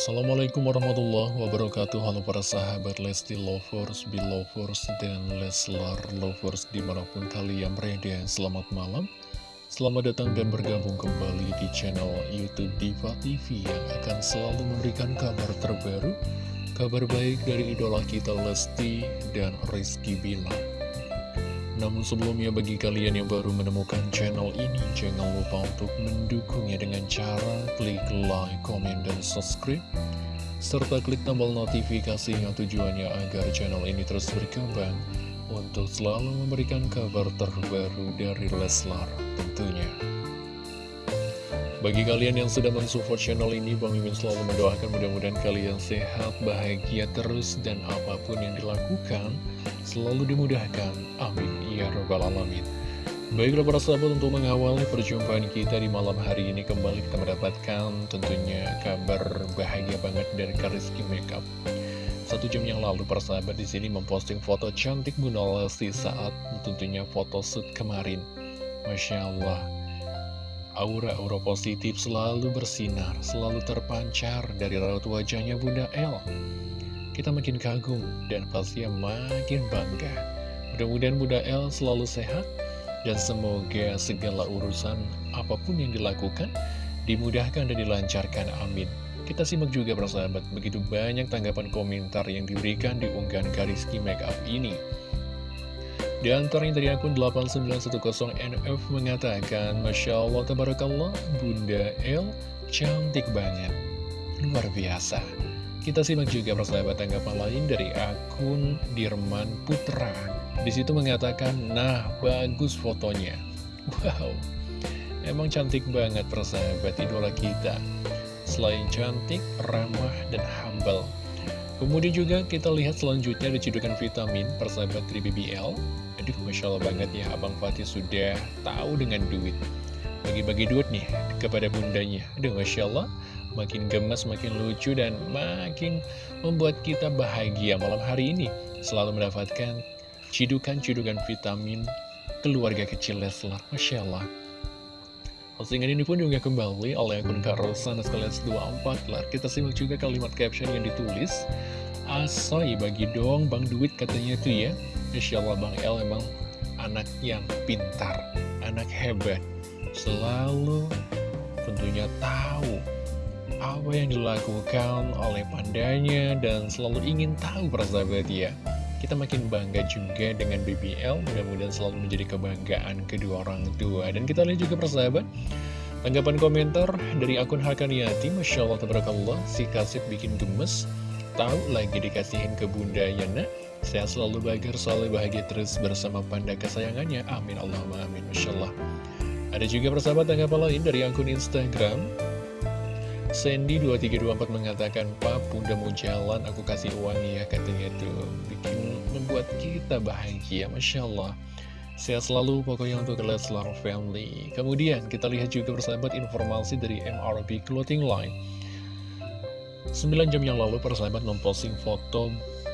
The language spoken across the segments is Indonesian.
Assalamualaikum warahmatullahi wabarakatuh. Halo para sahabat Lesti Lovers, Belovers, dan Leslar Lovers di mana pun kalian berada. Selamat malam. Selamat datang dan bergabung kembali di channel Youtube Diva TV Yang akan selalu memberikan kabar terbaru Kabar baik dari idola kita Lesti dan Rizky Bilar namun sebelumnya bagi kalian yang baru menemukan channel ini, jangan lupa untuk mendukungnya dengan cara klik like, komen, dan subscribe. Serta klik tombol notifikasi yang tujuannya agar channel ini terus berkembang untuk selalu memberikan kabar terbaru dari Leslar tentunya. Bagi kalian yang sudah mensupport channel ini, Bang Mimin selalu mendoakan mudah-mudahan kalian sehat, bahagia terus, dan apa pun yang dilakukan, selalu dimudahkan. Amin. Ya Rabbal Alamin. Baiklah para sahabat untuk mengawali perjumpaan kita di malam hari ini kembali kita mendapatkan tentunya kabar bahagia banget dari Kariski Makeup. Satu jam yang lalu para sahabat di sini memposting foto cantik Bunda Lesti saat tentunya foto shoot kemarin. Masya Allah, Aura-aura positif selalu bersinar, selalu terpancar dari raut wajahnya Bunda El. Kita makin kagum dan pastinya makin bangga. Mudah-mudahan Bunda El selalu sehat dan semoga segala urusan apa pun yang dilakukan dimudahkan dan dilancarkan. Amin. Kita simak juga persahabat, begitu banyak tanggapan komentar yang diberikan di unggahan Kariski Makeup ini. Di antaranya dari akun 8910NF mengatakan, Masya Allah, Tabarakallah, Bunda El cantik banget. Luar biasa. Kita simak juga persahabat tanggapan lain dari akun Dirman Putra. Di situ mengatakan, nah bagus fotonya. Wow, emang cantik banget persahabat idola kita. Selain cantik, ramah, dan humble. Kemudian juga kita lihat selanjutnya ada cedukan vitamin persahabat dari BBL Aduh, Masya Allah banget ya, Abang Fatih sudah tahu dengan duit. Bagi-bagi duit nih kepada bundanya. Aduh, Masya Allah, makin gemes, makin lucu, dan makin membuat kita bahagia malam hari ini. Selalu mendapatkan cidukan-cidukan vitamin keluarga kecil Leslar. Masya Allah. Postingan ini pun juga kembali oleh akun Karosan Sekalian 24 Lar. Kita simak juga kalimat caption yang ditulis. Asoy bagi dong bang duit katanya tuh ya. Insya Allah Bang El memang anak yang pintar, anak hebat. Selalu tentunya tahu apa yang dilakukan oleh pandanya dan selalu ingin tahu persahabat ya. Kita makin bangga juga dengan BBL, mudah-mudahan selalu menjadi kebanggaan kedua orang tua. Dan kita lihat juga persahabat, tanggapan komentar dari akun Hakaniati, Masya Allah, Tabarakallah, si kasih bikin gemes, tahu lagi dikasihin ke bunda ya nak Sehat selalu bahagia, selalu bahagia terus bersama panda kesayangannya. Amin Allahumma amin. Masya Allah. Ada juga persahabat tanggapan lain dari akun Instagram. Sandy2324 mengatakan, Pak, bunda mau jalan, aku kasih uang ya, katanya itu. Bikin, membuat kita bahagia, Masya Allah. Sehat selalu pokoknya untuk Leslar Family. Kemudian kita lihat juga persahabat informasi dari MRB Clothing Line. 9 jam yang lalu persahabat memposting foto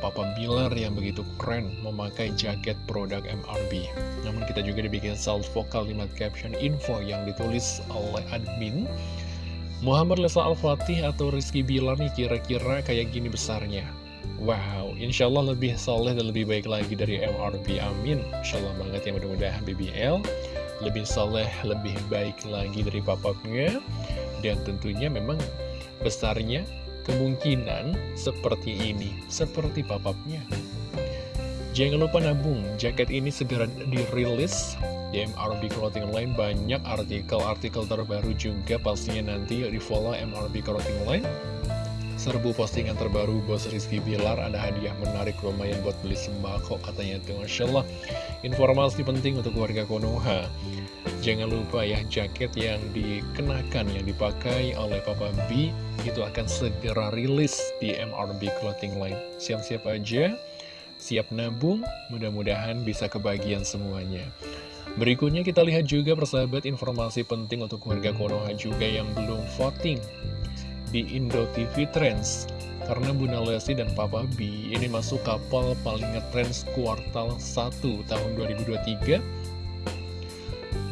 Papa Bilar yang begitu keren memakai jaket produk MRB. Namun kita juga dibikin salvo kalimat caption info yang ditulis oleh admin. Muhammad Lesa Al-Fatih atau Rizky Bilar nih kira-kira kayak gini besarnya. Wow, insya Allah lebih soleh dan lebih baik lagi dari MRB, amin. Insya Allah banget ya mudah-mudahan BBL lebih soleh, lebih baik lagi dari papapnya. Dan tentunya memang besarnya kemungkinan seperti ini, seperti papapnya. Jangan lupa nabung, jaket ini segera dirilis di MRB Clothing Line. Banyak artikel-artikel terbaru juga pastinya nanti di follow MRB Clothing Line. Serbu postingan terbaru Bos Rizky Bilar Ada hadiah menarik lumayan buat beli sembako Katanya tuh Masya Allah Informasi penting untuk warga Konoha Jangan lupa ya jaket yang dikenakan Yang dipakai oleh Papa B Itu akan segera rilis di MRB Clothing Line. Siap-siap aja Siap nabung Mudah-mudahan bisa kebagian semuanya. Berikutnya kita lihat juga persahabat informasi penting untuk warga Konoha juga yang belum voting di Indo TV Trends. Karena Bunda Lesti dan Papa B ini masuk kapal paling ngetrends kuartal 1 tahun 2023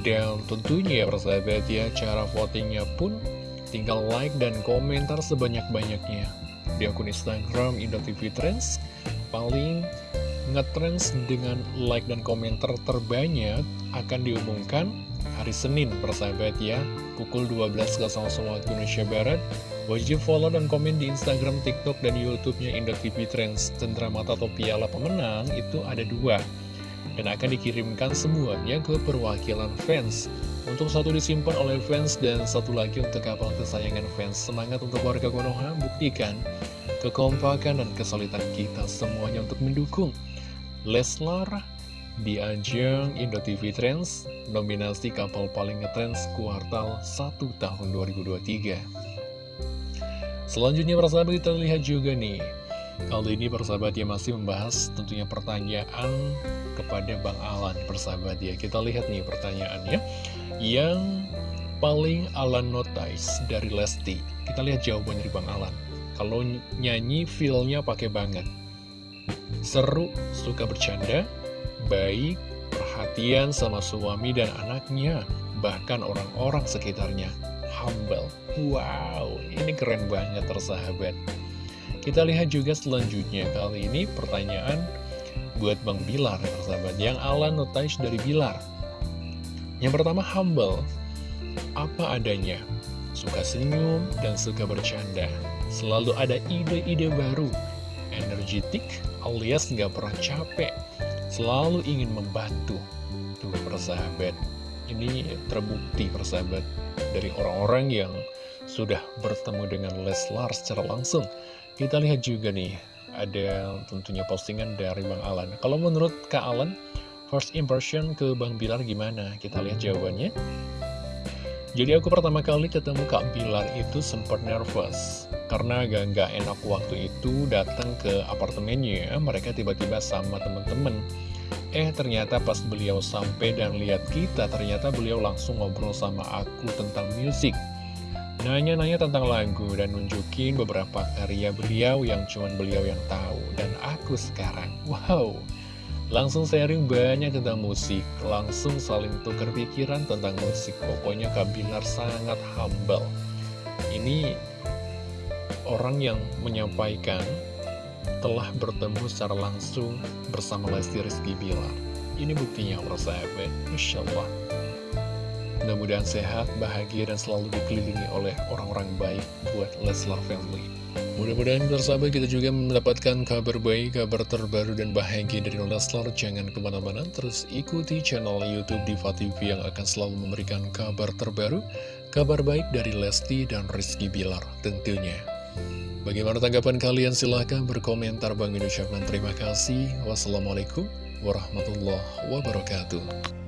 dan tentunya ya persahabat ya cara votingnya pun Tinggal like dan komentar sebanyak-banyaknya. Di akun Instagram TV Trends Paling ngetrends dengan like dan komentar terbanyak akan diumumkan hari Senin persahabat ya Pukul 12.00 waktu Indonesia Barat. Wajib follow dan komen di Instagram, TikTok, dan Youtube-nya TV Trends Tentara Mata atau Piala Pemenang itu ada dua Dan akan dikirimkan semuanya ke perwakilan fans. Untuk satu disimpan oleh fans dan satu lagi untuk kapal kesayangan fans. Semangat untuk warga Konoha, buktikan kekompakan dan kesulitan kita semuanya untuk mendukung. Leslar di ajang Indo TV Trends nominasi kapal paling ngetrends kuartal 1 tahun 2023 Selanjutnya persahabat kita lihat juga nih Kali ini persahabat ya masih membahas tentunya pertanyaan kepada Bang Alan persahabat ya. Kita lihat nih pertanyaannya. Yang paling Alan notice dari Lesti? Kita lihat jawaban dari Bang Alan. Kalau nyanyi feelnya pakai banget. Seru, suka bercanda, baik, perhatian sama suami dan anaknya Bahkan orang-orang sekitarnya. Humble. Wow, ini keren banget tersahabat Kita lihat juga selanjutnya Kali ini pertanyaan buat Bang Bilar tersahabat Yang ala notice dari Bilar. Yang pertama humble. Apa adanya. Suka senyum dan suka bercanda. Selalu ada ide-ide baru. Energetik alias nggak pernah capek. Selalu ingin membantu. Tuh persahabat. Ini terbukti persahabat dari orang-orang yang sudah bertemu dengan Leslar secara langsung. Kita lihat juga nih, ada tentunya postingan dari Bang Alan. Kalau menurut Kak Alan, first impression ke Bang Bilar gimana? Kita lihat jawabannya. Jadi aku pertama kali ketemu Kak Bilar itu sempat nervous Karena agak nggak enak waktu itu datang ke apartemennya Mereka tiba-tiba sama temen-temen Eh ternyata pas beliau sampai dan lihat kita Ternyata beliau langsung ngobrol sama aku tentang musik Nanya-nanya tentang lagu dan nunjukin beberapa karya beliau yang cuman beliau yang tahu Dan aku sekarang, wow. Langsung sharing banyak tentang musik. Langsung saling tukar pikiran tentang musik. Pokoknya Kak Bilar sangat humble. Ini orang yang menyampaikan telah bertemu secara langsung bersama Lesti Rizky Bilar. Ini buktinya persahabat, Masya Allah. Mudah-mudahan sehat, bahagia, dan selalu dikelilingi oleh orang-orang baik buat Leslar Family. Mudah-mudahan persahabat kita juga mendapatkan kabar baik, kabar terbaru dan bahagia dari Leslar. Jangan ke mana-mana, terus ikuti channel Youtube Diva TV yang akan selalu memberikan kabar terbaru, kabar baik dari Lesti dan Rizky Bilar tentunya. Bagaimana tanggapan kalian? Silahkan berkomentar. Bang ucapkan terima kasih. Wassalamualaikum warahmatullahi wabarakatuh.